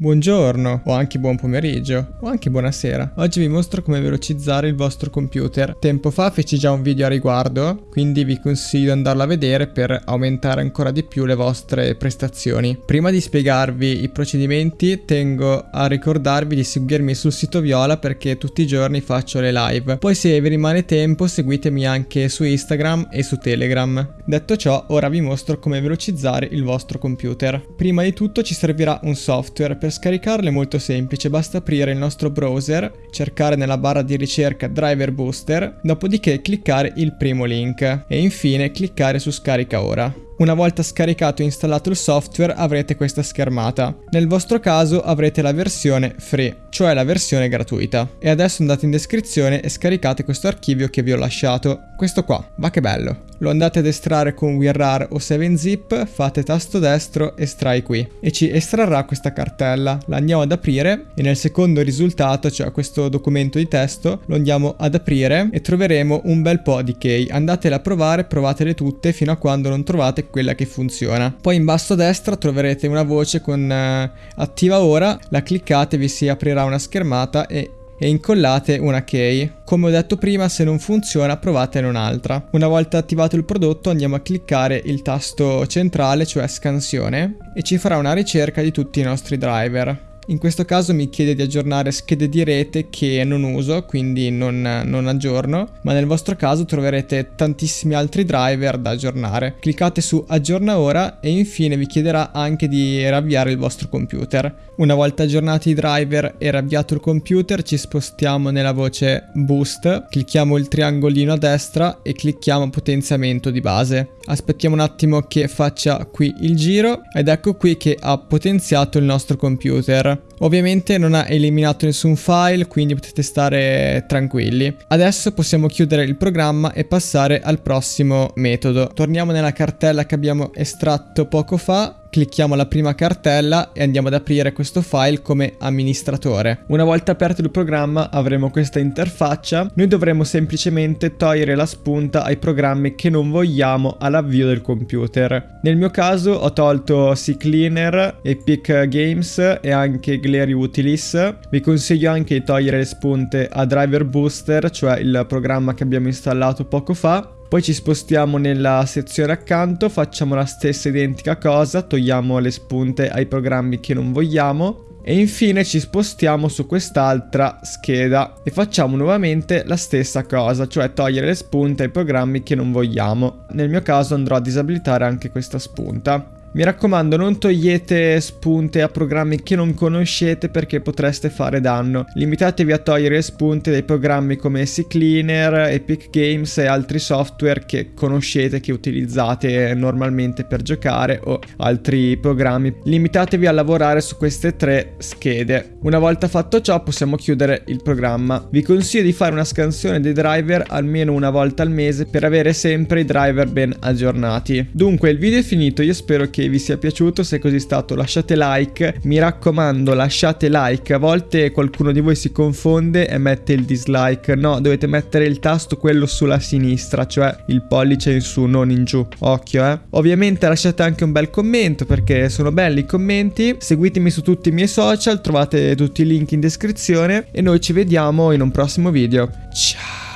Buongiorno, o anche buon pomeriggio, o anche buonasera. Oggi vi mostro come velocizzare il vostro computer. Tempo fa feci già un video a riguardo, quindi vi consiglio di andarlo a vedere per aumentare ancora di più le vostre prestazioni. Prima di spiegarvi i procedimenti, tengo a ricordarvi di seguirmi sul sito Viola perché tutti i giorni faccio le live. Poi se vi rimane tempo, seguitemi anche su Instagram e su Telegram. Detto ciò, ora vi mostro come velocizzare il vostro computer. Prima di tutto ci servirà un software per per scaricarlo è molto semplice, basta aprire il nostro browser, cercare nella barra di ricerca Driver Booster, dopodiché cliccare il primo link e infine cliccare su scarica ora. Una volta scaricato e installato il software avrete questa schermata. Nel vostro caso avrete la versione free, cioè la versione gratuita. E adesso andate in descrizione e scaricate questo archivio che vi ho lasciato. Questo qua, va che bello. Lo andate ad estrarre con WinRAR o 7zip, fate tasto destro, estrai qui. E ci estrarrà questa cartella. La andiamo ad aprire e nel secondo risultato, cioè questo documento di testo, lo andiamo ad aprire e troveremo un bel po' di key. Andatele a provare, provatele tutte fino a quando non trovate quella che funziona. Poi in basso a destra troverete una voce con uh, attiva ora, la cliccate, vi si aprirà una schermata e e incollate una key. Come ho detto prima, se non funziona provatene un'altra. Una volta attivato il prodotto andiamo a cliccare il tasto centrale, cioè scansione, e ci farà una ricerca di tutti i nostri driver. In questo caso mi chiede di aggiornare schede di rete che non uso, quindi non, non, aggiorno, ma nel vostro caso troverete tantissimi altri driver da aggiornare. Cliccate su aggiorna ora e infine vi chiederà anche di riavviare il vostro computer. Una volta aggiornati i driver e riavviato il computer ci spostiamo nella voce boost, clicchiamo il triangolino a destra e clicchiamo potenziamento di base. Aspettiamo un attimo che faccia qui il giro ed ecco qui che ha potenziato il nostro computer. Ovviamente non ha eliminato nessun file, quindi potete stare tranquilli. Adesso possiamo chiudere il programma e passare al prossimo metodo. Torniamo nella cartella che abbiamo estratto poco fa clicchiamo la prima cartella e andiamo ad aprire questo file come amministratore. Una volta aperto il programma avremo questa interfaccia, noi dovremo semplicemente togliere la spunta ai programmi che non vogliamo all'avvio del computer. Nel mio caso ho tolto CCleaner, Epic Games e anche Glary Utilis. Vi consiglio anche di togliere le spunte a Driver Booster, cioè il programma che abbiamo installato poco fa, poi ci spostiamo nella sezione accanto, facciamo la stessa identica cosa, togliamo le spunte ai programmi che non vogliamo e infine ci spostiamo su quest'altra scheda e facciamo nuovamente la stessa cosa, cioè togliere le spunte ai programmi che non vogliamo. Nel mio caso andrò a disabilitare anche questa spunta. Mi raccomando non togliete spunte a programmi che non conoscete perché potreste fare danno. Limitatevi a togliere spunte dai programmi come CCleaner, Epic Games e altri software che conoscete, che utilizzate normalmente per giocare o altri programmi. Limitatevi a lavorare su queste tre schede. Una volta fatto ciò possiamo chiudere il programma. Vi consiglio di fare una scansione dei driver almeno una volta al mese per avere sempre i driver ben aggiornati. Dunque il video è finito, io spero che che vi sia piaciuto, se così è stato lasciate like, mi raccomando lasciate like, a volte qualcuno di voi si confonde e mette il dislike, no dovete mettere il tasto quello sulla sinistra, cioè il pollice in su, non in giù, occhio eh. Ovviamente lasciate anche un bel commento perché sono belli i commenti, seguitemi su tutti i miei social, trovate tutti i link in descrizione. E noi ci vediamo in un prossimo video, ciao!